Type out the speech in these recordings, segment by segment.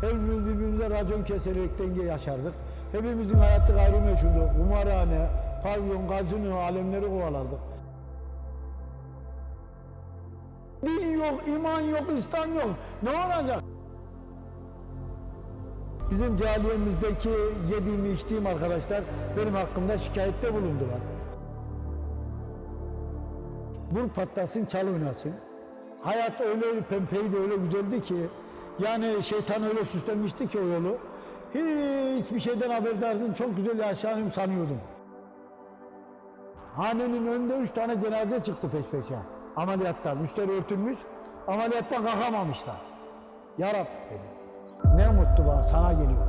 Hepimiz birbirimize racon keserek denge yaşardık. Hepimizin hayatı gayrimeşhurdu. Kumarhane, pavyon, gazino, alemleri kovalardık. Din yok, iman yok, İslam yok. Ne olacak? Bizim cahiliyemizdeki yediğim içtiğim arkadaşlar benim hakkımda şikayette bulundular. Vur patlasın, çal oynasın. Hayat öyle pempeydi, öyle güzeldi ki yani şeytan öyle süslenmişti ki o yolu. Hiçbir şeyden haberdarsın, çok güzel yaşanıyorum sanıyordum. Hanenin önünde üç tane cenaze çıktı peş peşe. Ameliyattan, üstleri örtülmüş, ameliyattan kalkamamışlar. Ya Rab dedim. Ne mutlu bana, sana geliyor.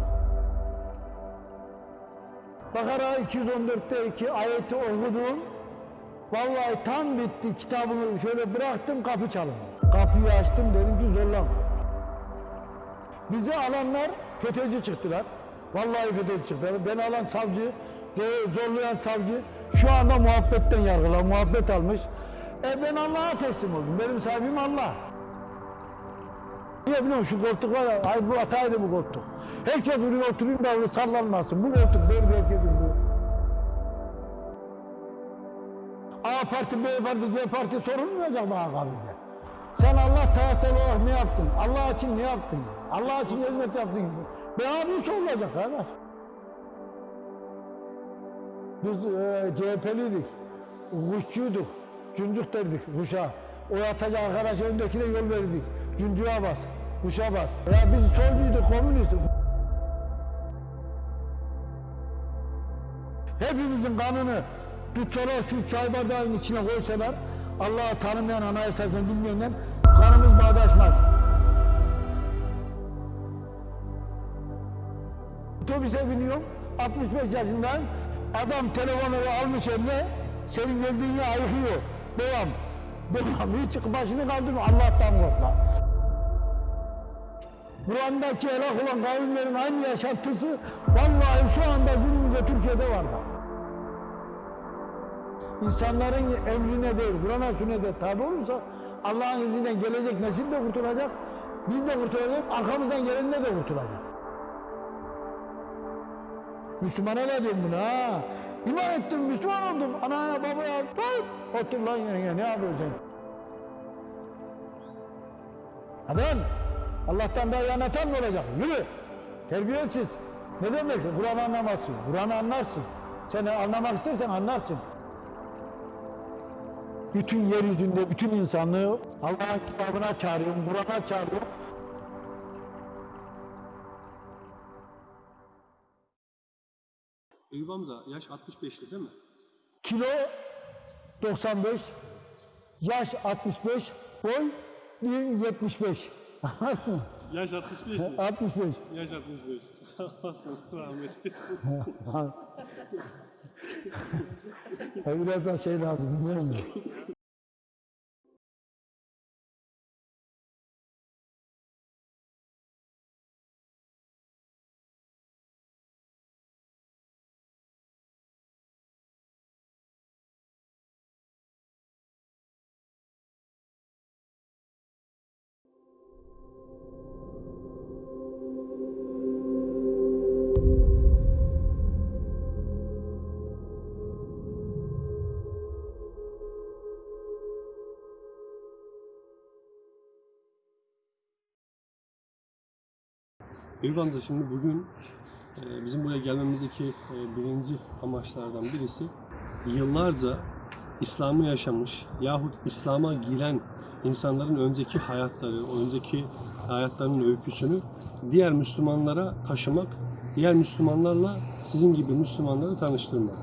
Bakara 214'te iki ayeti okudum. Vallahi tam bitti kitabımı şöyle bıraktım kapı çalındı. Kapıyı açtım dedim ki zorlama. Bizi alanlar FETÖ'cü çıktılar. Vallahi FETÖ'cü çıktılar. Beni alan savcı, zor- zorlayan savcı şu anda muhabbetten yargılar. Muhabbet almış. E ben Allah'a teslim oldum. Benim sahibim Allah. Niye biliyor? Şu koltuk var ya, bu hataydı bu koltuk. Herkes buraya oturayım da öyle sallanmasın. Bu koltuk derdi herkesin bu. A parti, B parti, C parti sorulmayacak bana kabirde. Sen Allah tahtı olarak ne yaptın? Allah için ne yaptın? Allah için hizmet yaptın? Ben abi sorulacak kardeş. Biz e, CHP'liydik. Kuşçuyduk. Cüncük derdik kuşa. O atacak arkadaş öndekine yol verdik. Cüncüğe bas. Kuşa bas. Ya biz solcuyduk, komünistiz. Hepimizin kanını tutsalar şu çay bardağının içine koysalar Allah'ı tanımayan anayasasını bilmeyenden kanımız bağdaşmaz. Otobüse biniyorum 65 yaşındayım adam telefonu almış eline senin geldiğini ayıkıyor. Devam. Devam. Hiç başını kaldırma Allah'tan kork lan. Kur'an'daki helak olan kavimlerin aynı yaşantısı vallahi şu anda günümüzde Türkiye'de var bak. İnsanların emrine değil, Kur'an'a sünnete tabi olursa Allah'ın izniyle gelecek nesil de kurtulacak, biz de kurtulacak, arkamızdan gelenler de kurtulacak. Müslümana ne diyorum buna ha? İman ettim, Müslüman oldum. Anaya, babaya, tut! Otur lan yerine, ne yapıyorsun? Adam, Allah'tan daha yanatan mı olacak? Yürü! Terbiyesiz. Ne demek? Kur'an anlamazsın. Kur'an'ı anlarsın. Sen anlamak istersen anlarsın. Bütün yeryüzünde, bütün insanlığı Allah'ın kitabına çağırıyorum, Kur'an'a çağırıyorum. Eyüp Hamza yaş 65'ti değil mi? Kilo 95, yaş 65, boy 1.75. Anladın mı? Yaş 65 mi? 65. yaş 65. Allah sana rahmet etsin. Biraz daha şey lazım, bilmiyorum da. Eyüp şimdi bugün e, bizim buraya gelmemizdeki e, birinci amaçlardan birisi yıllarca İslam'ı yaşamış yahut İslam'a giren insanların önceki hayatları, önceki hayatlarının öyküsünü diğer Müslümanlara taşımak, diğer Müslümanlarla sizin gibi Müslümanları tanıştırmak.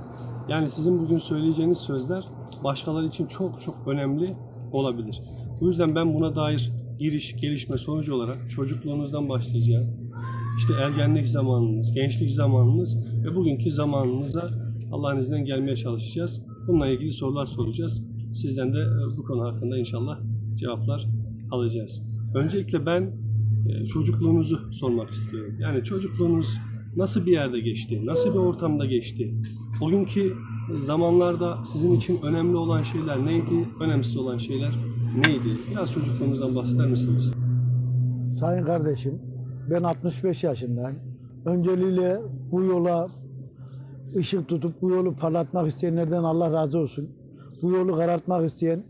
Yani sizin bugün söyleyeceğiniz sözler başkaları için çok çok önemli olabilir. Bu yüzden ben buna dair giriş, gelişme sonucu olarak çocukluğunuzdan başlayacağız. İşte ergenlik zamanınız, gençlik zamanınız ve bugünkü zamanınıza Allah'ın izniyle gelmeye çalışacağız. Bununla ilgili sorular soracağız. Sizden de e, bu konu hakkında inşallah cevaplar alacağız. Öncelikle ben e, çocukluğunuzu sormak istiyorum. Yani çocukluğunuz nasıl bir yerde geçti? Nasıl bir ortamda geçti? Bugünkü zamanlarda sizin için önemli olan şeyler neydi? Önemsiz olan şeyler neydi? Biraz çocukluğunuzdan bahseder misiniz? Sayın kardeşim, Ben 65 yaşındayım. Önceliğiyle bu yola ışık tutup bu yolu parlatmak isteyenlerden Allah razı olsun. Bu yolu karartmak isteyen,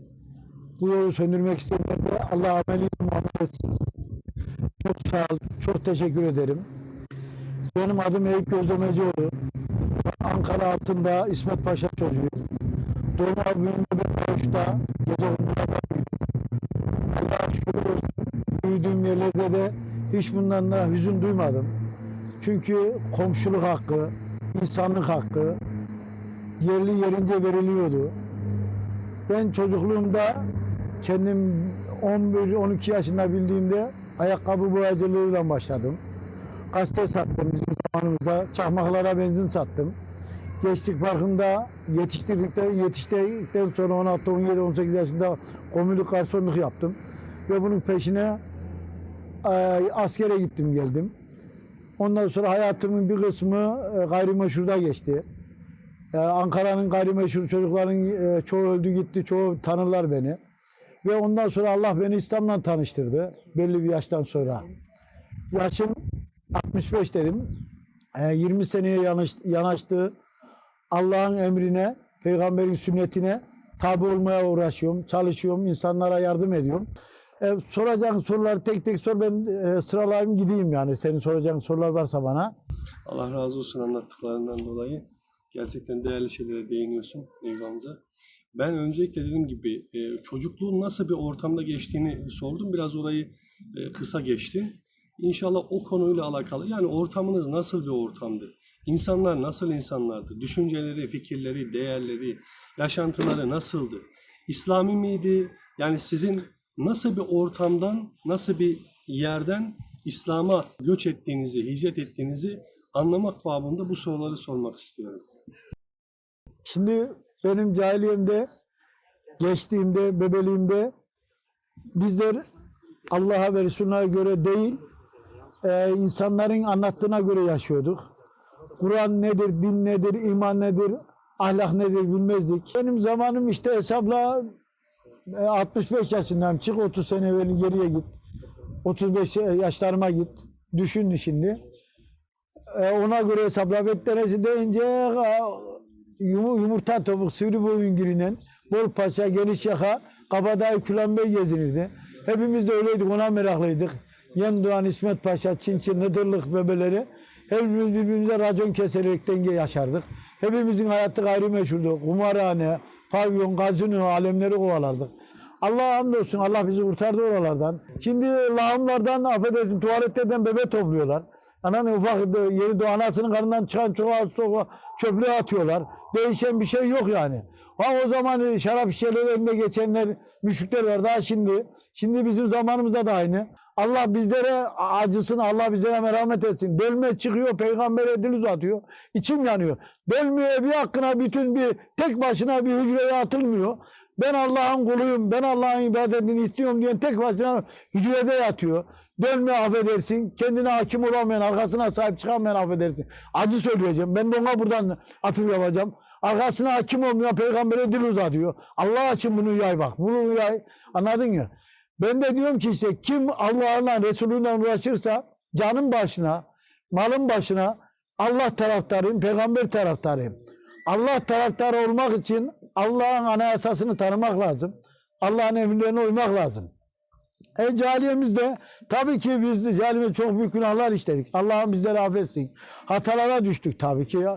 bu yolu söndürmek isteyenler Allah ameliyle muamele etsin. Çok sağ ol, çok teşekkür ederim. Benim adım Eyüp Gözlemecioğlu. Ankara altında İsmet Paşa çocuğuyum. Doğma büyüme ben Doğuş'ta, gece. Allah'a şükür olsun. Büyüdüğüm yerlerde de hiç bundan da hüzün duymadım. Çünkü komşuluk hakkı, insanlık hakkı yerli yerince veriliyordu. Ben çocukluğumda kendim 11-12 yaşında bildiğimde ayakkabı boyacılığıyla başladım. Gazete sattım bizim zamanımızda. Çakmaklara benzin sattım. Gençlik Parkı'nda yetiştirdikten, yetiştirdikten sonra 16, 17, 18 yaşında komünlük garsonluk yaptım. Ve bunun peşine askere gittim geldim. Ondan sonra hayatımın bir kısmı e, gayrimeşhurda geçti. E, Ankara'nın gayrimeşhur çocukların e, çoğu öldü gitti, çoğu tanırlar beni. Ve ondan sonra Allah beni İslam'la tanıştırdı belli bir yaştan sonra. Yaşım 65 dedim. E, 20 seneye yanaştı. Allah'ın emrine, peygamberin sünnetine tabi olmaya uğraşıyorum, çalışıyorum, insanlara yardım ediyorum. E, soracağın soruları tek tek sor, ben e, sıralayayım gideyim yani. Senin soracağın sorular varsa bana. Allah razı olsun anlattıklarından dolayı. Gerçekten değerli şeylere değiniyorsun amca. Ben öncelikle dediğim gibi e, çocukluğun nasıl bir ortamda geçtiğini sordum. Biraz orayı e, kısa geçtim. İnşallah o konuyla alakalı. Yani ortamınız nasıl bir ortamdı? İnsanlar nasıl insanlardı? Düşünceleri, fikirleri, değerleri, yaşantıları nasıldı? İslami miydi? Yani sizin nasıl bir ortamdan, nasıl bir yerden İslam'a göç ettiğinizi, hicret ettiğinizi anlamak babında bu soruları sormak istiyorum. Şimdi benim cahiliyemde, geçtiğimde, bebeliğimde bizler Allah'a ve Resulüne göre değil, e, insanların anlattığına göre yaşıyorduk. Kur'an nedir, din nedir, iman nedir, ahlak nedir bilmezdik. Benim zamanım işte hesapla 65 yaşındayım. Çık 30 sene evvel geriye git. 35 yaşlarıma git. Düşün şimdi. E, ona göre hesapla Betteresi deyince e, yum- yumurta topuk sivri boyun girinen bol paça geniş yaka kabadayı Külan Bey gezinirdi. Hepimiz de öyleydik ona meraklıydık. Yem Doğan İsmet Paşa, Çin Çin, Hıdırlık bebeleri. Hepimiz birbirimize racon keserek denge yaşardık. Hepimizin hayatı gayrimeşhurdu. Kumarhane, pavyon, gazino, alemleri kovalardık. Allah'a hamdolsun Allah bizi kurtardı oralardan. Şimdi lağımlardan affedersin tuvaletlerden bebe topluyorlar. Ananın ufak yeri doğ anasının karnından çıkan çoğu çöplüğe atıyorlar. Değişen bir şey yok yani. Ha o zaman şarap şişeleri önüne geçenler, müşrikler var daha şimdi. Şimdi bizim zamanımızda da aynı. Allah bizlere acısın, Allah bizlere merhamet etsin. Bölme çıkıyor, peygambere dil uzatıyor. İçim yanıyor. Bölmeye bir hakkına bütün bir tek başına bir hücreye atılmıyor. Ben Allah'ın kuluyum, ben Allah'ın ibadetini istiyorum diyen tek başına hücrede yatıyor. Bölme affedersin, kendine hakim olamayan, arkasına sahip çıkamayan affedersin. Acı söyleyeceğim, ben de ona buradan atıp yapacağım. Arkasına hakim olmayan peygambere dil uzatıyor. Allah için bunu yay bak, bunu yay. Anladın ya? Ben de diyorum ki işte kim Allah'la Resulü'yle uğraşırsa canın başına, malın başına Allah taraftarıyım, peygamber taraftarıyım. Allah taraftarı olmak için Allah'ın anayasasını tanımak lazım. Allah'ın emirlerine uymak lazım. E cahiliyemizde tabii ki biz cahiliyemizde çok büyük günahlar işledik. Allah'ın bizleri affetsin. Hatalara düştük tabii ki ya.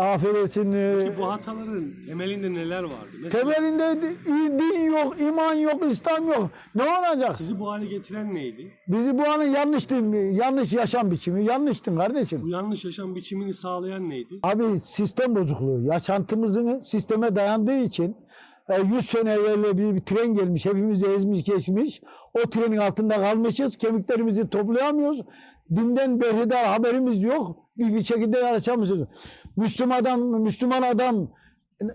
Affetsin. e, Ki bu hataların temelinde neler vardı? Mesela Temelinde di- din yok, iman yok, İslam yok. Ne olacak? sizi bu hale getiren neydi? Bizi bu anın yanlış din, yanlış yaşam biçimi, yanlıştın kardeşim. Bu yanlış yaşam biçimini sağlayan neydi? Abi sistem bozukluğu. Yaşantımızın sisteme dayandığı için e, 100 sene evvel bir, bir tren gelmiş. Hepimizi ezmiş geçmiş. O trenin altında kalmışız. Kemiklerimizi toplayamıyoruz. Dinden berhudar haberimiz yok. Bir, şekilde yaşamışız. Müslüman adam, Müslüman adam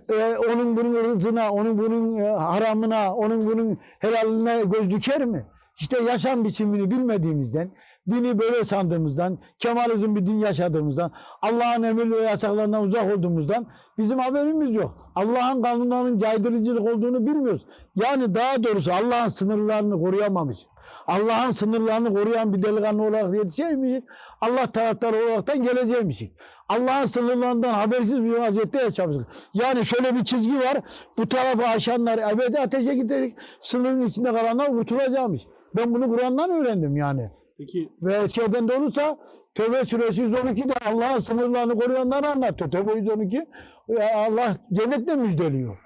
e, onun bunun rızına, onun bunun e, haramına, onun bunun helaline göz diker mi? İşte yaşam biçimini bilmediğimizden, dini böyle sandığımızdan, Kemalizm bir din yaşadığımızdan, Allah'ın emir ve yasaklarından uzak olduğumuzdan bizim haberimiz yok. Allah'ın kanunlarının caydırıcılık olduğunu bilmiyoruz. Yani daha doğrusu Allah'ın sınırlarını koruyamamış. Allah'ın sınırlarını koruyan bir delikanlı olarak yetişecekmişik. Allah taraftarı olaraktan geleceğimişik. Allah'ın sınırlarından habersiz bir vaziyette yaşamışık. Yani şöyle bir çizgi var. Bu tarafı aşanlar ebedi ateşe gidecek. Sınırın içinde kalanlar kurtulacakmış. Ben bunu Kur'an'dan öğrendim yani. Peki Ve şeyden de olursa Tövbe suresi 112'de Allah'ın sınırlarını koruyanları anlatıyor. Tövbe 112 ya Allah cennetle müjdeliyor.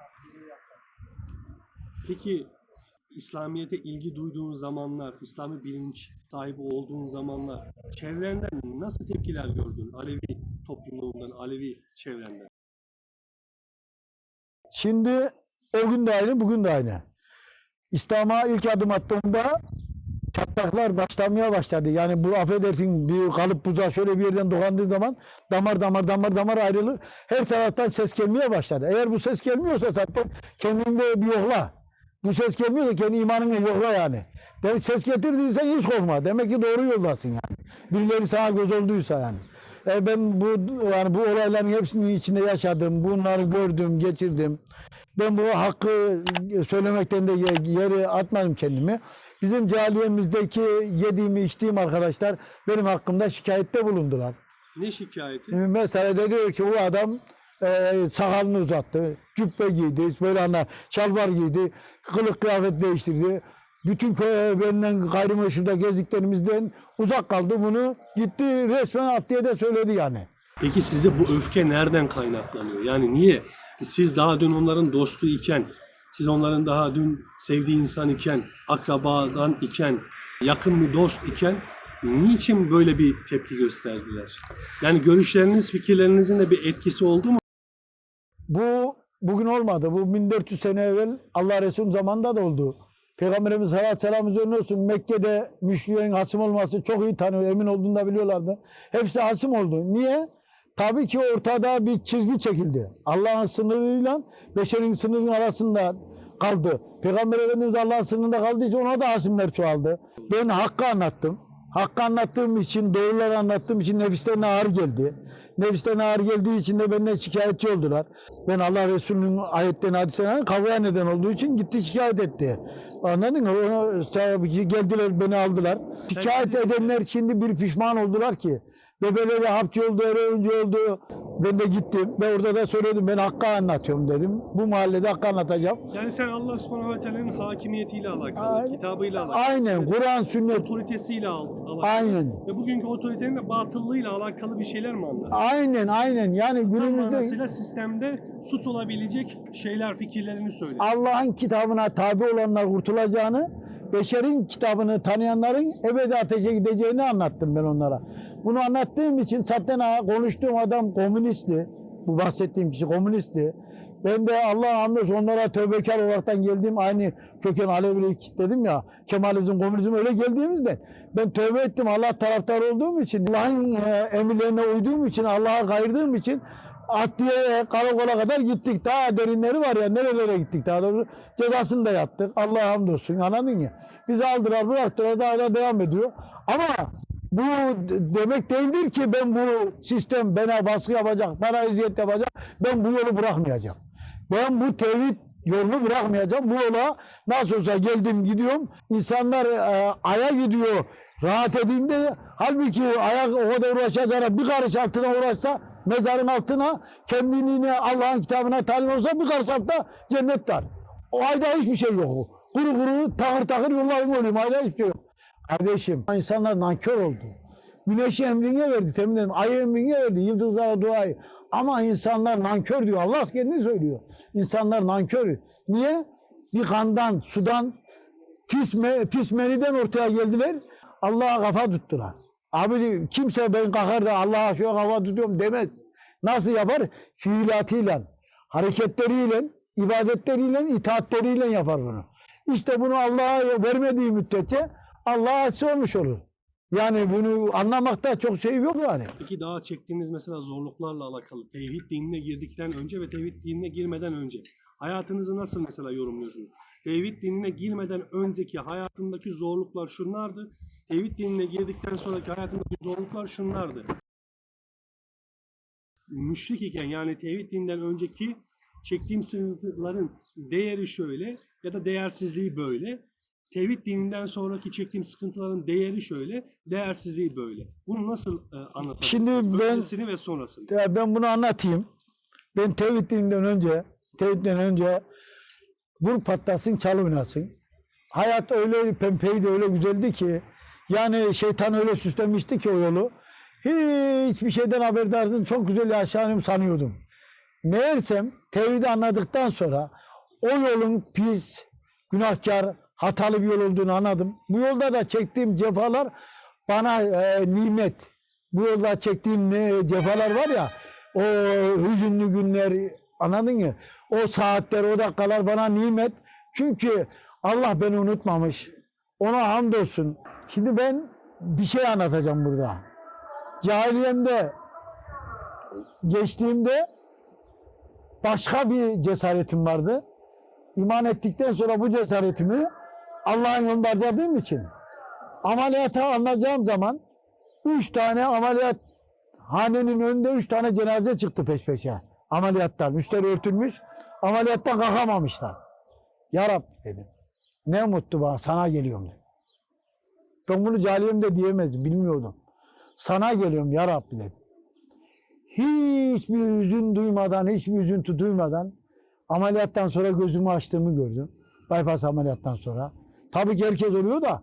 Peki İslamiyet'e ilgi duyduğun zamanlar, İslami bilinç sahibi olduğun zamanlar çevrenden nasıl tepkiler gördün? Alevi topluluğundan, Alevi çevrenden. Şimdi o gün de aynı, bugün de aynı. İslam'a ilk adım attığımda çatlaklar başlamaya başladı. Yani bu affedersin bir kalıp buzağı şöyle bir yerden dokandığı zaman damar damar damar damar ayrılır. Her taraftan ses gelmeye başladı. Eğer bu ses gelmiyorsa zaten kendinde bir yokla. Bu ses gelmiyorsa kendi imanını yokla yani. Demek ses getirdiysen hiç korkma. Demek ki doğru yoldasın yani. Birileri sana göz olduysa yani. E ben bu yani bu olayların hepsinin içinde yaşadım. Bunları gördüm, geçirdim. Ben bu hakkı söylemekten de ye- yeri atmadım kendimi. Bizim cahiliyemizdeki yediğimi içtiğim arkadaşlar benim hakkımda şikayette bulundular. Ne şikayeti? Mesela de diyor ki o adam e, sakalını uzattı, cübbe giydi, böyle ana şalvar giydi, kılık kıyafet değiştirdi. Bütün köy benden gayrimeşruda gezdiklerimizden uzak kaldı. Bunu gitti resmen at diye de söyledi yani. Peki size bu öfke nereden kaynaklanıyor? Yani niye? Siz daha dün onların dostu iken, siz onların daha dün sevdiği insan iken, akrabadan iken, yakın bir dost iken niçin böyle bir tepki gösterdiler? Yani görüşleriniz, fikirlerinizin de bir etkisi oldu mu? Bu bugün olmadı. Bu 1400 sene evvel Allah Resulü zamanında da oldu. Peygamberimiz aleyhi ve sellem olsun Mekke'de müşriklerin hasım olması çok iyi tanıyor. Emin olduğunu da biliyorlardı. Hepsi hasım oldu. Niye? Tabii ki ortada bir çizgi çekildi. Allah'ın sınırıyla beşerin sınırının arasında kaldı. Peygamber Efendimiz Allah'ın sınırında için ona da hasimler çoğaldı. Ben hakkı anlattım. Hakkı anlattığım için, doğruları anlattığım için nefislerine ağır geldi. Nefislerine ağır geldiği için de benden şikayetçi oldular. Ben Allah Resulü'nün ayetlerini, hadislerine kavgaya neden olduğu için gitti şikayet etti. Anladın mı? Ona, geldiler beni aldılar. Şikayet edenler şimdi bir pişman oldular ki. Bebeleri hapçı oldu, öğrenci oldu. Ben de gittim ve orada da söyledim ben hakkı anlatıyorum dedim. Bu mahallede hakkı anlatacağım. Yani sen Allah subhanahu ve teala'nın hakimiyetiyle alakalı, Aynen. kitabıyla alakalı, Aynen Kur'an, sünnet. otoritesiyle al- alakalı. Aynen. Ve bugünkü otoritenin de batıllığıyla alakalı bir şeyler mi anladın? Aynen aynen. Yani Tam günümüzde manasıyla sistemde suç olabilecek şeyler, fikirlerini söyle. Allah'ın kitabına tabi olanlar kurtulacağını, beşerin kitabını tanıyanların ebedi ateşe gideceğini anlattım ben onlara. Bunu anlattığım için zaten konuştuğum adam komünistti. Bu bahsettiğim kişi komünistti. Ben de Allah'a hamdolsun onlara tövbekar olaraktan geldiğim aynı köken Alevilik dedim ya Kemalizm, komünizm öyle geldiğimizde ben tövbe ettim Allah taraftarı olduğum için Allah'ın e, emirlerine uyduğum için Allah'a kayırdığım için Adliye karakola kadar gittik. Daha derinleri var ya nerelere gittik daha doğrusu. Cezasını da yattık. Allah'a hamdolsun anladın ya. Bizi aldılar bıraktılar daha da devam ediyor. Ama bu demek değildir ki ben bu sistem bana baskı yapacak, bana eziyet yapacak. Ben bu yolu bırakmayacağım. Ben bu tevhid yolunu bırakmayacağım. Bu yola nasıl olsa geldim gidiyorum. İnsanlar e, aya gidiyor. Rahat edeyim de halbuki ayak o kadar uğraşacağına bir karış altına uğraşsa mezarın altına kendini yine Allah'ın kitabına talim olsa bir karış altta cennet var. O ayda hiçbir şey yok. Kuru kuru takır takır yolların oluyor. Ayda hiçbir şey yok. Kardeşim insanlar nankör oldu. Güneşi emrine verdi temin ederim. Ayı emrine verdi. Yıldızlara duayı. Ama insanlar nankör diyor. Allah kendi söylüyor. İnsanlar nankör. Niye? Bir kandan, sudan, pis, me, pis meniden ortaya geldiler. Allah'a kafa tuttular. Abi kimse ben kalkar da Allah'a şu kafa tutuyorum demez. Nasıl yapar? Fiilatıyla, hareketleriyle, ibadetleriyle, itaatleriyle yapar bunu. İşte bunu Allah'a vermediği müddetçe Allah'a asi olmuş olur. Yani bunu anlamakta çok şey yok yani. Peki daha çektiğiniz mesela zorluklarla alakalı tevhid dinine girdikten önce ve tevhid dinine girmeden önce hayatınızı nasıl mesela yorumluyorsunuz? Tevhid dinine girmeden önceki hayatındaki zorluklar şunlardı. Tevhid dinine girdikten sonraki hayatındaki zorluklar şunlardı. Müşrik iken yani tevhid dininden önceki çektiğim sıkıntıların değeri şöyle ya da değersizliği böyle. tevhid dininden sonraki çektiğim sıkıntıların değeri şöyle, değersizliği böyle. Bunu nasıl e, anlatacaksınız? Şimdi ben- Öncesini ve sonrasını. Ya ben bunu anlatayım. Ben tevhid dininden önce, tevhidden önce vur patlasın, çal oynasın. Hayat öyle pempeydi, öyle güzeldi ki yani şeytan öyle süslemişti ki o yolu. Hiçbir şeyden haberdarsız çok güzel yaşarım sanıyordum. Meğersem tevhidi anladıktan sonra o yolun pis, günahkar, hatalı bir yol olduğunu anladım. Bu yolda da çektiğim cefalar bana e, nimet. Bu yolda çektiğim ne cefalar var ya, o hüzünlü günler, anladın mı? O saatler, o dakikalar bana nimet. Çünkü Allah beni unutmamış. Ona hamdolsun. Şimdi ben bir şey anlatacağım burada. Cahiliyemde geçtiğimde başka bir cesaretim vardı. İman ettikten sonra bu cesaretimi Allah'ın yolunda harcadığım için ameliyata alınacağım zaman üç tane ameliyat hanenin önünde üç tane cenaze çıktı peş peşe. Ameliyattan. Üstleri örtülmüş. Ameliyattan kalkamamışlar. Ya Rab dedim. Ne mutlu bana sana geliyorum dedim. Ben bunu cahiliyemde diyemezdim. Bilmiyordum. Sana geliyorum ya Rabbi dedim. Hiçbir hüzün duymadan, hiçbir üzüntü duymadan ameliyattan sonra gözümü açtığımı gördüm. Bypass ameliyattan sonra. Tabii ki herkes oluyor da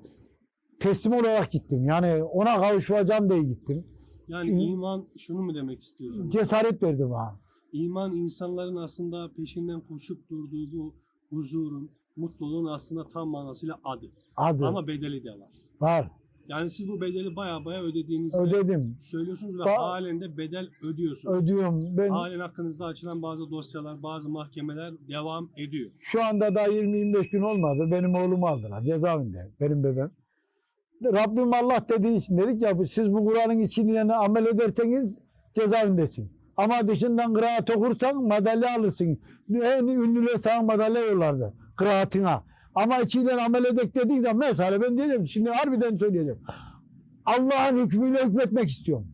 teslim olarak gittim. Yani ona kavuşacağım diye gittim. Yani iman şunu mu demek istiyorsunuz? Cesaret verdi bana. İman insanların aslında peşinden koşup durduğu bu huzurun, mutluluğun aslında tam manasıyla adı. Adı Ama bedeli de var. Var. Yani siz bu bedeli baya baya ödediğinizde Ödedim. söylüyorsunuz ve Ba- halen de bedel ödüyorsunuz. Ödüyorum. Ben Halen hakkınızda açılan bazı dosyalar, bazı mahkemeler devam ediyor. Şu anda daha 20-25 gün olmadı. Benim oğlumu aldılar cezaevinde. Benim bebeğim. Rabbim Allah dediği için dedik ya siz bu Kur'an'ın içini amel ederseniz cezaevindesin. Ama dışından kıraat okursan madalya alırsın. En ünlüler sana madalya yollardı kıraatına. Ama içiyle amel edek dediği zaman mesela ben diyeceğim şimdi harbiden söyleyeceğim. Allah'ın hükmüyle hükmetmek istiyorum.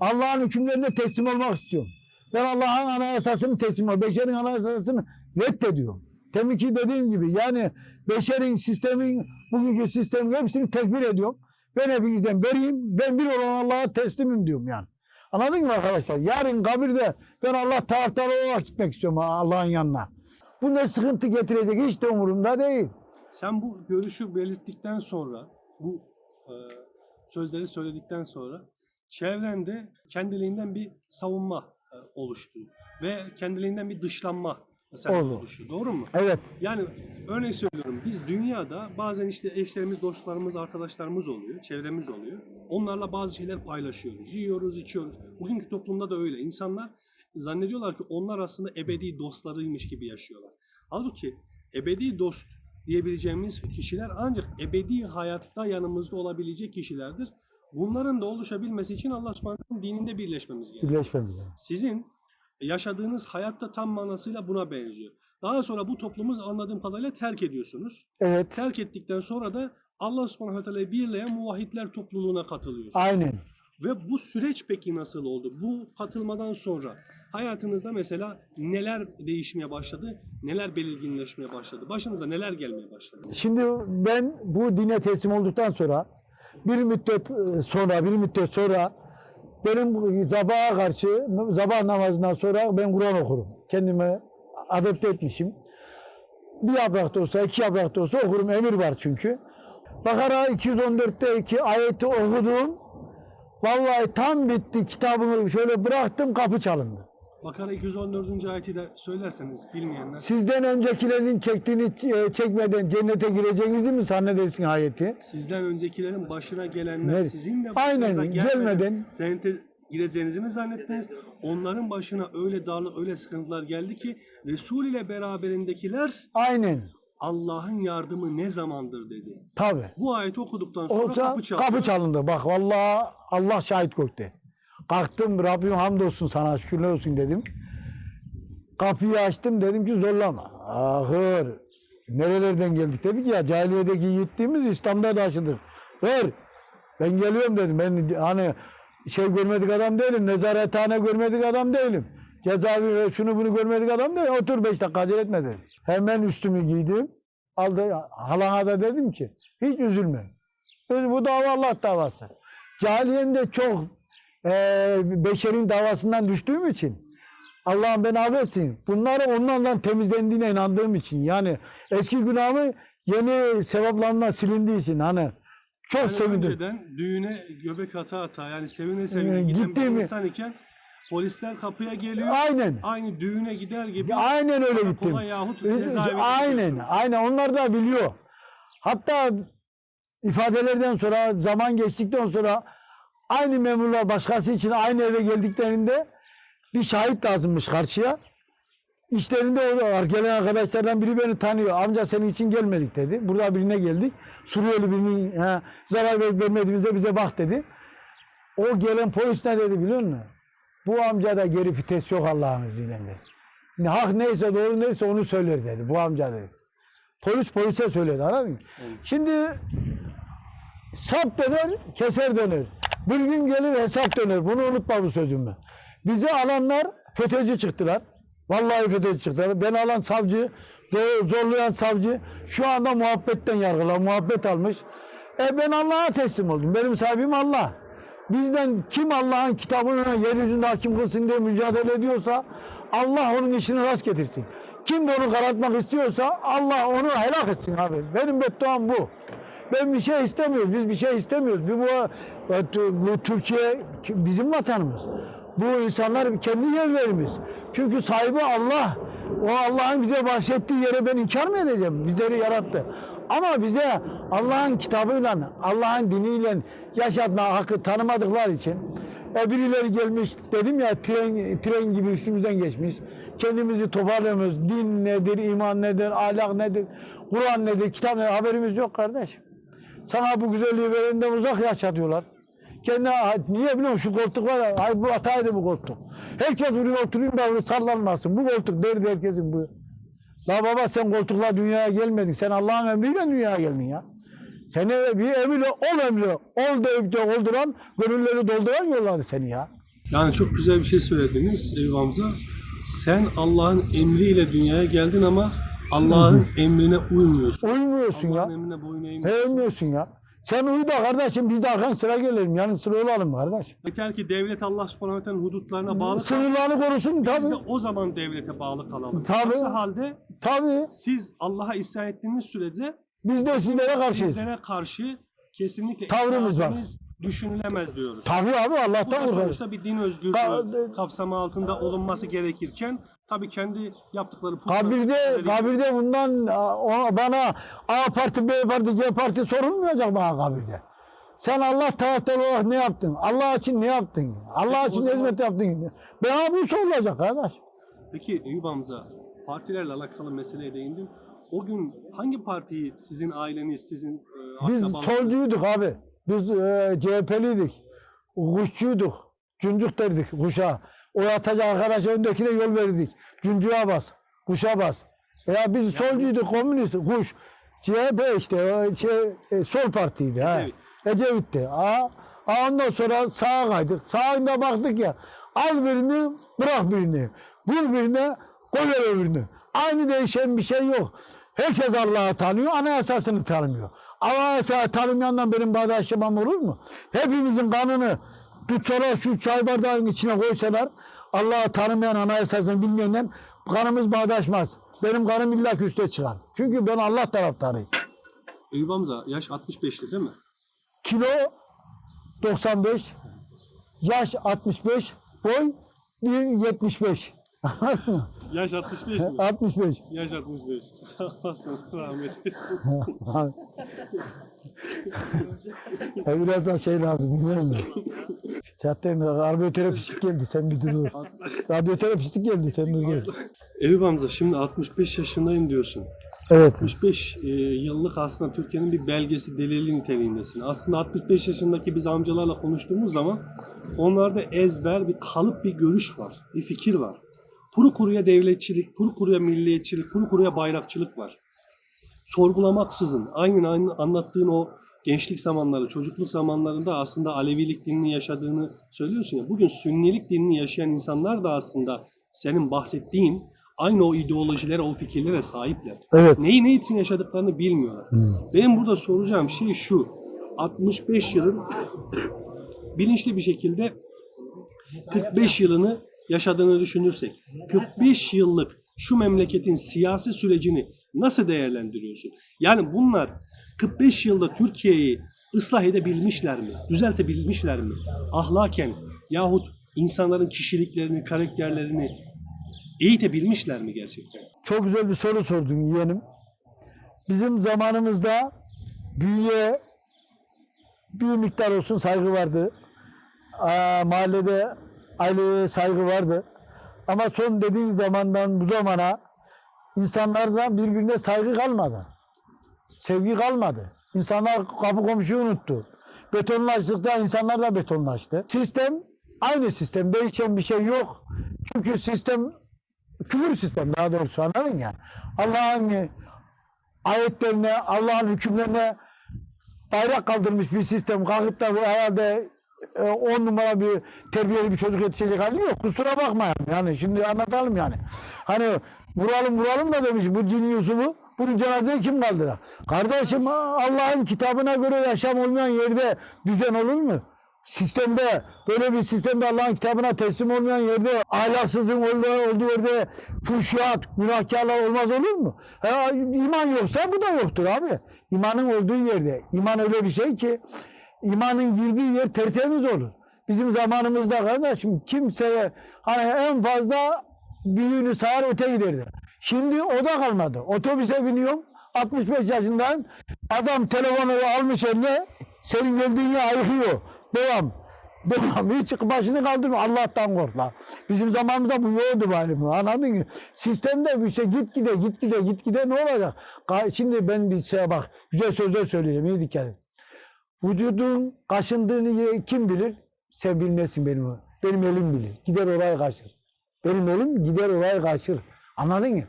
Allah'ın hükümlerine teslim olmak istiyorum. Ben Allah'ın anayasasını teslim ol. Beşerin anayasasını reddediyorum. Demin ki dediğim gibi yani beşerin sistemin bugünkü sistemin hepsini tekfir ediyorum. Ben hepinizden beriyim. Ben bir olan Allah'a teslimim diyorum yani. Anladın mı arkadaşlar? Yarın kabirde ben Allah taraftarı olarak gitmek istiyorum Allah'ın yanına. Bu ne sıkıntı getirecek hiç de umurumda değil. Sen bu görüşü belirttikten sonra, bu e, sözleri söyledikten sonra çevrende kendiliğinden bir savunma e, oluştu ve kendiliğinden bir dışlanma mesela Oldu. oluştu. Doğru mu? Evet. Yani örnek söylüyorum biz dünyada bazen işte eşlerimiz, dostlarımız, arkadaşlarımız oluyor, çevremiz oluyor. Onlarla bazı şeyler paylaşıyoruz, yiyoruz, içiyoruz. Bugünkü toplumda da öyle. İnsanlar zannediyorlar ki onlar aslında ebedi dostlarıymış gibi yaşıyorlar. Halbuki ebedi dost diyebileceğimiz kişiler ancak ebedi hayatta yanımızda olabilecek kişilerdir. Bunların da oluşabilmesi için Allah subhanahu dininde birleşmemiz gerekiyor Birleşmemiz. sizin yaşadığınız hayatta tam manasıyla buna benziyor. Daha sonra bu toplumu anladığım kadarıyla terk ediyorsunuz. Evet. Terk ettikten sonra da Allah subhanahu teala'yı birleyen muvahhidler topluluğuna katılıyorsunuz. Aynen. Ve bu süreç peki nasıl oldu? Bu katılmadan sonra hayatınızda mesela neler değişmeye başladı? Neler belirginleşmeye başladı? Başınıza neler gelmeye başladı? Şimdi ben bu dine teslim olduktan sonra bir müddet e, sonra bir müddet sonra benim bu sabaha karşı sabah namazından sonra ben Kur'an okurum. Kendime adapte etmişim. Bir yaprak da olsa iki yaprak da olsa okurum. Emir var çünkü. Bakara 214'te iki ayeti okudum. Vallahi tam bitti kitabımı şöyle bıraktım kapı çalındı. Bakara 214. ayeti de söylerseniz bilmeyenler. Sizden öncekilerin çektiğini e, çekmeden cennete gireceğinizi mi zannedersin ayeti? Sizden öncekilerin başına gelenler Ne? sizin de Aynen, başınıza gelmeden gelmeden- cennete gireceğinizi mi zannettiniz? Onların başına öyle darlık, öyle sıkıntılar geldi ki Resul ile beraberindekiler Aynen. Allah'ın yardımı ne zamandır dedi. Tabii. Bu ayeti okuduktan sonra Olsa kapı çaldı. kapı çalındı. Bak vallahi Allah şahit gökte. Kalktım Rabbim hamdolsun sana şükürler olsun dedim. Kapıyı açtım dedim ki zorlama. Ahır. Nerelerden geldik dedik ya cahiliyedeki yiğitliğimiz İslam'da da aşıdık. Ver. Ben geliyorum dedim. Ben hani şey görmedik adam değilim. Nezarethane görmedik adam değilim. Cezaevi şunu bunu görmedik adam değilim. Otur beş dakika acele etme dedim. Hemen üstümü giydim. aldı. Halana da dedim ki hiç üzülme. Bu dava Allah davası. Cahiliyem çok eee beşerin davasından düştüğüm için Allah'ım beni affetsin. Bunları onlardan temizlendiğine inandığım için yani eski günahımı yeni sevaplarına silindiği için hani çok Yani sevindim. önceden düğüne göbek ata ata yani sevine sevine Ee, giden bir insan iken polisler kapıya geliyor. Aynen. Aynı düğüne gider gibi Aynen öyle gittim. yahut Ee, cezaevine Aynen, aynen onlar da biliyor. Hatta ifadelerden sonra, zaman geçtikten sonra aynı memurlar başkası için aynı eve geldiklerinde bir şahit lazımmış karşıya. İşlerinde o gelen arkadaşlardan biri beni tanıyor. Amca senin için gelmedik dedi. Burada birine geldik. Suriyeli birinin he, zarar verip vermediğimize bize bak dedi. O gelen polis ne dedi biliyor musun? Bu amca da geri vites yok Allah'ın izniyle dedi. Hak neyse doğru neyse onu söyler dedi bu amca dedi. Polis polise söyledi anladın mı? Şimdi sap döner, keser döner. Bir gün gelir hesap döner. Bunu unutma bu sözümü. Bizi alanlar FETÖ'cü çıktılar. Vallahi FETÖ'cü çıktılar. Beni alan savcı, zor- zorlayan savcı şu anda muhabbetten yargılar. Muhabbet almış. E ben Allah'a teslim oldum. Benim sahibim Allah. Bizden kim Allah'ın kitabını yeryüzünde hakim kılsın diye mücadele ediyorsa Allah onun işini rast getirsin. Kim bunu karartmak istiyorsa Allah onu helak etsin abi. Benim bedduam bu. Ben bir şey istemiyoruz. Biz bir şey istemiyoruz. Bu, bu, bu Türkiye bizim vatanımız. Bu insanlar kendi yerlerimiz. Çünkü sahibi Allah. O Allah'ın bize bahşettiği yere ben inkar mı edeceğim? Bizleri yarattı. Ama bize Allah'ın kitabıyla, Allah'ın diniyle yaşatma hakkı tanımadıkları için e birileri gelmiş dedim ya tren, tren gibi üstümüzden geçmiş. Kendimizi toparlamıyoruz. Din nedir, iman nedir, ahlak nedir, Kur'an nedir, kitap nedir haberimiz yok kardeşim. Sana bu güzelliği verenden uzak yaşatıyorlar. Kendi niye biliyor musun şu koltuk var ya, ay bu hataydı bu koltuk. Herkes buraya oturayım da sallanmasın. Bu koltuk derdi herkesin bu. La baba sen koltukla dünyaya gelmedin. Sen Allah'ın emriyle dünyaya geldin ya. Seni bir emriyle ol emri. Ol deyip de olduran, gönülleri dolduran yolladı seni ya. Yani çok güzel bir şey söylediniz Eyüp Hamza. Sen Allah'ın emriyle dünyaya geldin ama Allah'ın emrine uymuyorsun. Uymuyorsun Allah'ın ya. emrine boyun eğmiyorsun. Sevmiyorsun ya. Sen uyu da kardeşim biz de arkan sıra gelelim. Yani sıra olalım kardeş. Yeter ki devlet Allah subhanahu ve hudutlarına bağlı kalsın. Sınırlarını korusun Biz de tabii. o zaman devlete bağlı kalalım. Tabii. Aksi halde Tabii. siz Allah'a isyan ettiğiniz sürece Biz de sizlere karşıyız. sizlere karşı kesinlikle Tavrımız var. Düşünülemez diyoruz. Tabii abi Bu da Allah'tan sonuçta bir din özgürlüğü Ta- kapsamı altında olunması gerekirken tabii kendi yaptıkları Kabirde, kabirde bundan bana A parti, B parti, C parti sorulmayacak bana kabirde. Sen Allah taraftarı olarak ne yaptın? Allah için ne yaptın? Allah Peki, için zaman- hizmet yaptın? Bana bu sorulacak kardeş. Peki Eyüp Hamza, partilerle alakalı meseleye değindin. O gün hangi partiyi sizin aileniz, sizin e, Biz solcuyduk abi. Biz e, CHP'liydik. Kuşçuyduk. Cuncuk derdik kuşa. O atacak arkadaşa öndekine yol verirdik. Cuncuğa bas. Kuşa bas. Ya biz solcuyduk, komünist, kuş. CHP işte şey, e, sol partiydi. Ha. Ecevit. Ecevit'ti. Ha. Ha, Ondan sonra sağa kaydık. Sağında baktık ya. Al birini, bırak birini. Vur birine, koy öbürünü. Aynı değişen bir şey yok. Herkes Allah'ı tanıyor, anayasasını tanımıyor. Anayasayı tanımayandan benim bağdaşlamam olur mu? Hepimizin kanını tutsalar şu çay bardağının içine koysalar Allah'ı tanımayan anayasasını bilmeyenden kanımız bağdaşmaz. Benim kanım illa üste çıkar. Çünkü ben Allah taraftarıyım. Eyüp Hamza yaş 65'ti değil mi? Kilo 95, yaş 65, boy 1.75. Yaş 65 mi? 65. Yaş 65. Allah sana rahmet etsin. Biraz daha şey lazım biliyor musun? Zaten radyoterapistik geldi sen bir dur. Radyoterapistik geldi sen dur gel. Eyüp Hamza şimdi 65 yaşındayım diyorsun. Evet. 65 e, yıllık aslında Türkiye'nin bir belgesi, delili niteliğindesin. Aslında 65 yaşındaki biz amcalarla konuştuğumuz zaman onlarda ezber, bir kalıp bir görüş var, bir fikir var. Kuru kuruya devletçilik, kuru kuruya milliyetçilik, kuru kuruya bayrakçılık var. Sorgulamaksızın, aynen aynı anlattığın o gençlik zamanları, çocukluk zamanlarında aslında Alevilik dinini yaşadığını söylüyorsun ya. Bugün Sünnilik dinini yaşayan insanlar da aslında senin bahsettiğin aynı o ideolojilere, o fikirlere sahipler. Evet. Neyi ne için yaşadıklarını bilmiyorlar. Benim burada soracağım şey şu. 65 yılın bilinçli bir şekilde 45 yılını yaşadığını düşünürsek 45 yıllık şu memleketin siyasi sürecini nasıl değerlendiriyorsun? Yani bunlar 45 yılda Türkiye'yi ıslah edebilmişler mi? Düzeltebilmişler mi? Ahlaken yahut insanların kişiliklerini, karakterlerini eğitebilmişler mi gerçekten? Çok güzel bir soru sordun yeğenim. Bizim zamanımızda büyüye bir miktar olsun saygı vardı. Aa, mahallede aileye saygı vardı. Ama son dediğin zamandan bu zamana insanlardan birbirine saygı kalmadı. Sevgi kalmadı. İnsanlar kapı komşuyu unuttu. Betonlaştıkta insanlar da betonlaştı. Sistem aynı sistem. Değişen bir şey yok. Çünkü sistem küfür sistem daha doğrusu anladın ya. Allah'ın ayetlerine, Allah'ın hükümlerine bayrak kaldırmış bir sistem. Kalkıp da bu herhalde e, on numara bir terbiyeli bir çocuk yetişecek hali yok. Kusura bakmayın. Yani şimdi anlatalım yani. Hani vuralım vuralım da demiş bu cin Yusuf'u. Bunu cenazeye kim kaldırır? Kardeşim Allah'ın kitabına göre yaşam olmayan yerde düzen olur mu? Sistemde böyle bir sistemde Allah'ın kitabına teslim olmayan yerde ahlaksızlığın olduğu, olduğu yerde fuhşiyat, günahkarlar olmaz olur mu? Ha, iman yoksa bu da yoktur abi. İmanın olduğu yerde. İman öyle bir şey ki imanın girdiği yer tertemiz olur. Bizim zamanımızda kardeşim kimseye hani en fazla büyüğünü sağar öte giderdi. Şimdi o da kalmadı. Otobüse biniyorum 65 yaşındayım. Adam telefonu almış eline senin geldiğin yere ayıkıyor. Devam. Devam. Hiç başını kaldırma. Allah'tan kork lan. Bizim zamanımızda bu yoktu bari. Anladın mı? Sistemde bir şey git gide git gide git gide ne olacak? Şimdi ben bir şeye bak. Güzel sözler söyleyeceğim. İyi dikkat et. Vücudun kaşındığını kim bilir? Sen bilmesin benim. Benim elim bilir. Gider oraya kaşır. Benim elim gider oraya kaşır. Anladın mı?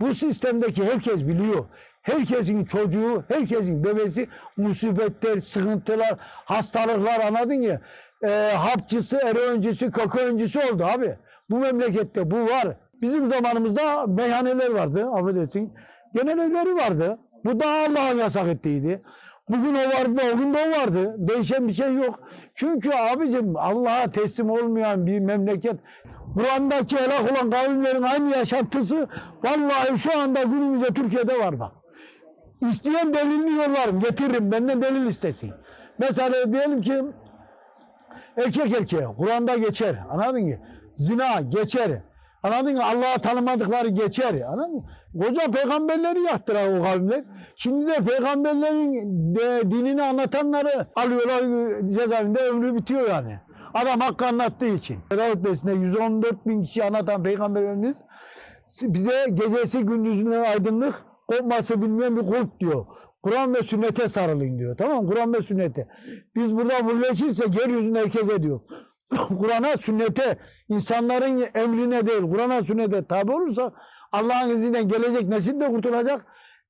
Bu sistemdeki herkes biliyor. Herkesin çocuğu, herkesin bebesi musibetler, sıkıntılar, hastalıklar anladın mı? Ee, hapçısı, eroincisi, kokaoncisi oldu abi. Bu memlekette bu var. Bizim zamanımızda meyhaneler vardı, affedersin. Genel evleri vardı. Bu da Allah'ın yasak ettiydi. Bugün o vardı, o gün de o vardı. Değişen bir şey yok. Çünkü abicim Allah'a teslim olmayan bir memleket Kur'an'daki helak olan kavimlerin aynı yaşantısı vallahi şu anda günümüzde Türkiye'de var bak. İsteyen delilini yollarım, getiririm. Benden delil istesin. Mesela diyelim ki erkek erkeğe Kur'an'da geçer. Anladın mı? Zina geçer. Anladın mı? Allah'ı tanımadıkları geçer. Anladın mı? Koca peygamberleri yaktılar o kavimler. Şimdi de peygamberlerin de, dinini anlatanları alıyorlar cezaevinde ömrü bitiyor yani. Adam hakkı anlattığı için. Davut Bey'sinde 114 bin kişi anlatan peygamberimiz bize gecesi gündüzünden aydınlık kopması bilmeyen bir kulp diyor. Kur'an ve sünnete sarılın diyor. Tamam? Kur'an ve sünnete. Biz burada birleşirsek yeryüzünde herkese diyor. Kur'an'a, sünnete, insanların emrine değil, Kur'an'a, sünnete tabi olursa Allah'ın izniyle gelecek nesil de kurtulacak.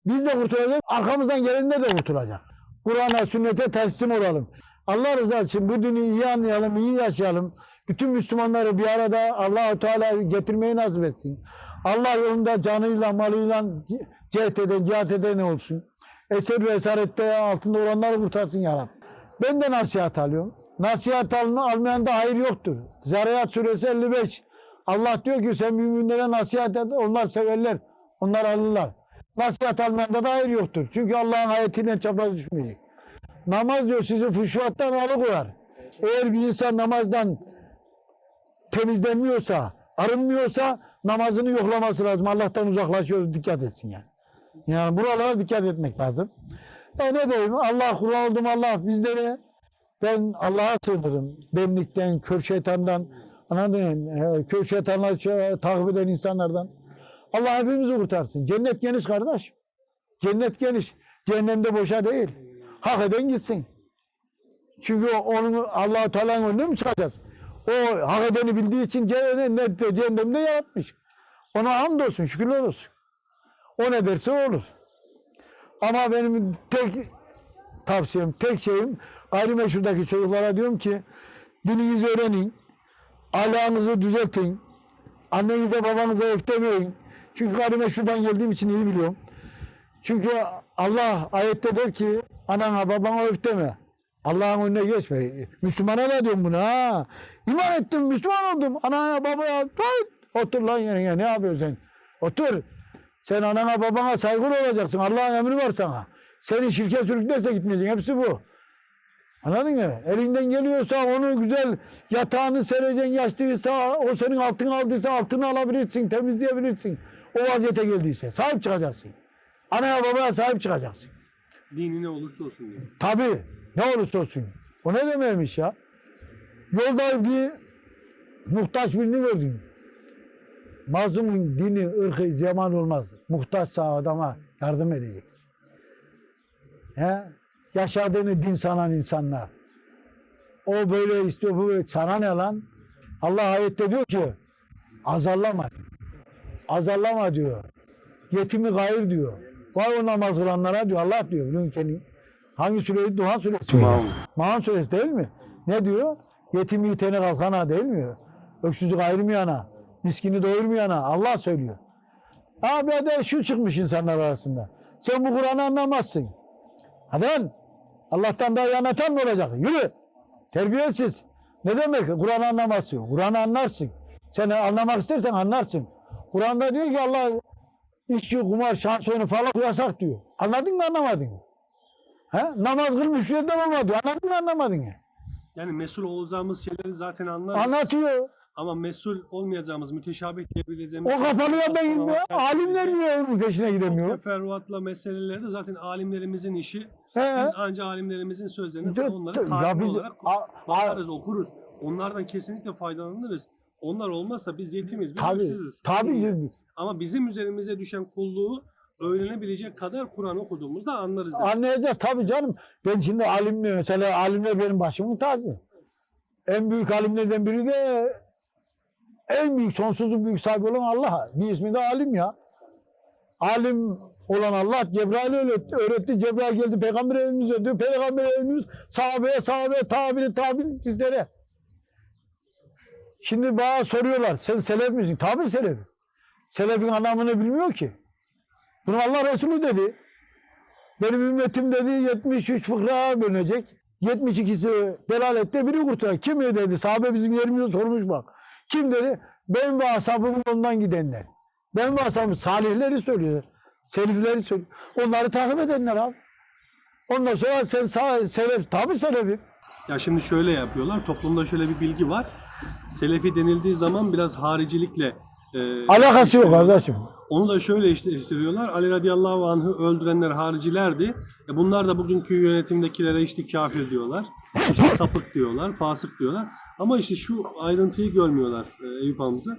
Biz de kurtulacak, arkamızdan gelenler de kurtulacak. Kur'an'a, sünnete teslim olalım. Allah rızası için bu dini iyi anlayalım, iyi yaşayalım. Bütün Müslümanları bir arada Allah-u Teala getirmeyi nasip etsin. Allah yolunda canıyla, malıyla c- cihat eden, cihat eden olsun. Eser ve esarette altında olanları kurtarsın ya. Ben de nasihat alıyorum. Nasihat alma, almayan da hayır yoktur. Zariyat suresi 55. Allah diyor ki sen müminlere nasihat et, onlar severler, onlar alırlar. Nasihat almayanda da hayır yoktur. Çünkü Allah'ın ayetiyle çapraz düşmeyecek. Namaz diyor sizi fuşuattan alıkoyar. Eğer bir insan namazdan temizlenmiyorsa, arınmıyorsa namazını yoklaması lazım. Allah'tan uzaklaşıyor, dikkat etsin yani. Yani buralara dikkat etmek lazım. E ne diyeyim? Allah Kur'an oldum Allah bizlere. Ben Allah'a sığınırım. Benlikten, kör şeytandan, anladın Kör şeytanlar şey- takip eden insanlardan. Allah hepimizi kurtarsın. Cennet geniş kardeş. Cennet geniş. Cehennemde boşa değil. Hak eden gitsin. Çünkü onun Allah-u Teala'nın önüne mi çıkacağız? O hak edeni bildiği için cennette, cehennemde yaratmış. Ona hamdolsun, şükürler olsun. O ne derse olur. Ama benim tek tavsiyem, tek şeyim gayrimeşhurdaki çocuklara diyorum ki dininizi öğrenin, ahlakınızı düzeltin, annenize babanıza öftemeyin, Çünkü gayrimeşrudan geldiğim için iyi biliyorum. Çünkü Allah ayette der ki anana babana öf deme. Allah'ın önüne geçme. Müslümana da diyorum bunu ha. İman ettim, Müslüman oldum. Anaya babaya. Otur lan yerine ne yapıyorsun sen? Otur. Sen anana babana saygılı olacaksın. Allah'ın emri var sana. Seni şirke sürüklerse gitmeyeceksin. Hepsi bu. Anladın mı? Elinden geliyorsa onu güzel yatağını sereceksin, yaşlıysa, o senin altını aldıysa altını alabilirsin, temizleyebilirsin. O vaziyete geldiyse. Sahip çıkacaksın. Anaya babaya sahip çıkacaksın. Dini ne olursa olsun diyor. Tabii. Ne olursa olsun. O ne demekmiş ya? Yolda bir muhtaç birini gördün. Mazlumun dini, ırkı, zaman olmaz. Muhtaçsa adama yardım edeceksin. He? Yaşadığını din sanan insanlar. O böyle istiyor, bu böyle. Sana ne lan? Allah ayette diyor ki azarlama. Azarlama diyor. Yetimi gayır diyor. Vay o namaz kılanlara diyor. Allah diyor. Biliyorsun kendi. Hangi sureydi? Duhan suresi. Maun. Maun suresi değil mi? Ne diyor? Yetimi yitene kalkana değil mi? Öksüzü ayırmayana, miskini doyurmayana Allah söylüyor. Abi de şu çıkmış insanlar arasında. Sen bu Kur'an'ı anlamazsın. Hadi lan. Allah'tan daha iyi anlatan mı olacak? Yürü. Terbiyesiz. Ne demek? Kur'an'ı anlamazsın. Kur'an'ı anlarsın. Sen anlamak istersen anlarsın. Kur'an'da diyor ki Allah içki, kumar, şans oyunu falan yasak diyor. Anladın mı anlamadın mı? He? Namaz kılmış yerden olma diyor. Anladın mı anlamadın mı? Yani mesul olacağımız şeyleri zaten anlarız. Anlatıyor. Ama mesul olmayacağımız, müteşabih diyebileceğimiz... O kapalı yerden gidiyor. Ama Alimler niye onun peşine gidemiyor? Teferruatla meseleleri de zaten alimlerimizin işi. He. Biz anca alimlerimizin sözlerini falan onları biz- olarak bakarız, okuruz. Onlardan kesinlikle faydalanırız. Onlar olmazsa biz yetimiz, biz Tabii. Tabii. Ama bizim üzerimize düşen kulluğu öğrenebilecek kadar Kur'an okuduğumuzda anlarız. demek. Anlayacağız tabii canım. Ben şimdi alimler mesela alimler benim başımın tacı. En büyük alimlerden biri de en büyük sonsuzluk büyük sahibi olan Allah. Bir ismi de alim ya. Alim olan Allah Cebrail öğretti. öğretti. Cebrail geldi peygamber evimiz öğretti. Peygamber evimiz sahabeye sahabeye tabiri tabiri bizlere. Şimdi bana soruyorlar sen selef misin? Tabii selef. Selefin anlamını bilmiyor ki. Bunu Allah Resulü dedi. Benim ümmetim dedi 73 fıkraya bölünecek. 72'si delalette biri kurtulacak. Kim dedi? Sahabe bizim yerimize sormuş bak. Kim dedi? Ben ve ashabımın yolundan gidenler. Ben ve ashabım salihleri söylüyor. Selifleri söylüyor. Onları takip edenler abi. Ondan sonra sen sağ, selef, tabii selefim. Ya şimdi şöyle yapıyorlar. Toplumda şöyle bir bilgi var. Selefi denildiği zaman biraz haricilikle e, Alakası yok kardeşim. Onu da şöyle işliyorlar. Ali radıyallahu anh'ı öldürenler haricilerdi. E bunlar da bugünkü yönetimdekilere işte kafir diyorlar. İşte sapık diyorlar, fasık diyorlar. Ama işte şu ayrıntıyı görmüyorlar e, Eyüp Hamza.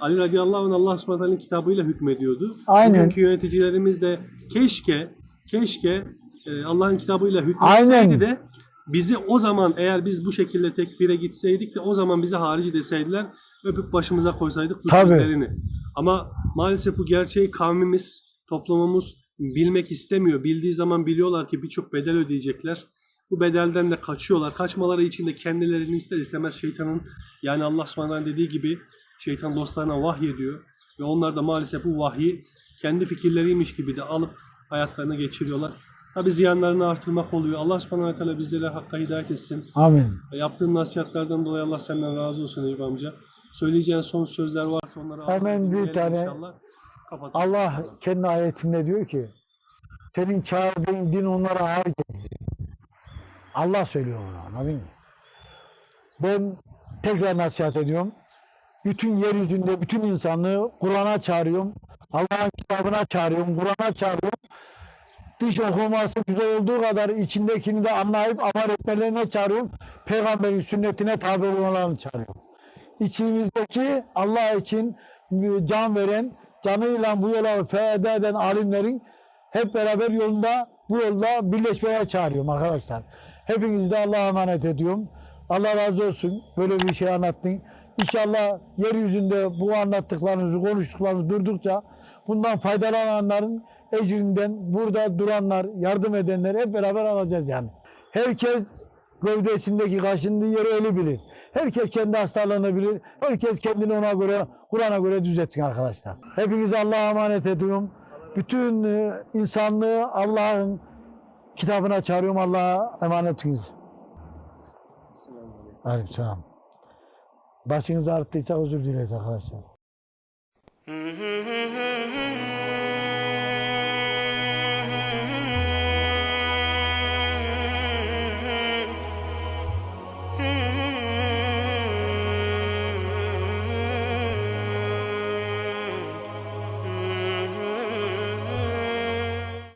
Ali radıyallahu anh Allah subhanahu kitabıyla hükmediyordu. Aynen. Bugünkü yöneticilerimiz de keşke keşke e, Allah'ın kitabıyla hükmetseydi Aynen. de bizi o zaman eğer biz bu şekilde tekfire gitseydik de o zaman bize harici deseydiler öpüp başımıza koysaydık sözlerini. Ama maalesef bu gerçeği kavmimiz, toplumumuz bilmek istemiyor. Bildiği zaman biliyorlar ki birçok bedel ödeyecekler. Bu bedelden de kaçıyorlar. Kaçmaları için de kendilerini ister istemez şeytanın yani Allah subhanahu dediği gibi şeytan dostlarına vahiy ediyor. Ve onlar da maalesef bu vahyi kendi fikirleriymiş gibi de alıp hayatlarına geçiriyorlar. Tabi ziyanlarını artırmak oluyor. Allah subhanahu teala bizlere hakka hidayet etsin. Amin. Yaptığın nasihatlerden dolayı Allah senden razı olsun Eyüp amca. Söyleyeceğin son sözler varsa onları Hemen bir tane- inşallah. Kapatalım. Allah kendi ayetinde diyor ki senin çağırdığın din onlara ağır gelecek. Allah söylüyor bunu anladın mı? Ben tekrar nasihat ediyorum. Bütün yeryüzünde bütün insanlığı Kur'an'a çağırıyorum. Allah'ın kitabına çağırıyorum. Kur'an'a çağırıyorum. Dış okuması güzel olduğu kadar içindekini de anlayıp amel etmelerine çağırıyorum. Peygamberin sünnetine tabi olmalarını çağırıyorum. İçimizdeki Allah için can veren, canıyla bu yola feda eden alimlerin hep beraber yolunda bu yolda birleşmeye çağırıyorum arkadaşlar. Hepinizi de Allah'a emanet ediyorum. Allah razı olsun. Böyle bir şey anlattın. İnşallah yeryüzünde bu anlattıklarınızı, konuştuklarınızı durdukça bundan faydalananların ecrinden burada duranlar, yardım edenler hep beraber alacağız yani. Herkes gövdesindeki kaşındığı yeri eli bilir. Herkes kendi hastalığını bilir. Herkes kendini ona göre, Kur'an'a göre düzeltsin arkadaşlar. Hepinizi Allah'a emanet ediyorum. Bütün e, insanlığı Allah'ın kitabına çağırıyorum. Allah'a emanetiniz. Aleykümselam. Başınız ağrıttıysa özür dileriz arkadaşlar.